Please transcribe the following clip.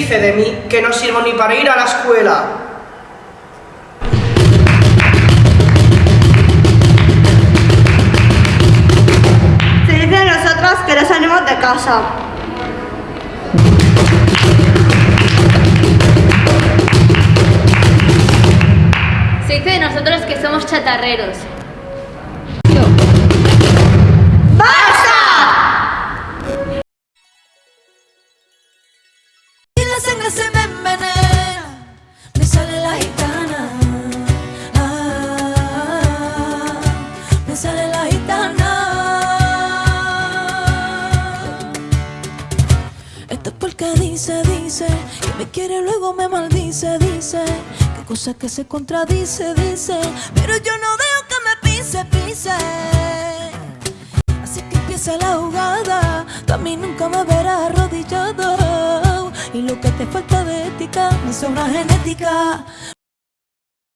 dice de mí que no sirvo ni para ir a la escuela? Se dice de nosotros que no salimos de casa. Se dice de nosotros que somos chatarreros. Me sale la gitana. Ah, me sale la gitana. Esto es porque dice, dice, que me quiere luego me maldice, dice. Que cosa que se contradice, dice. Pero yo no dejo que me pise, pise. Así que empieza la jugada, tú a mí nunca me verás lo que te falta de ética, me sobra genética.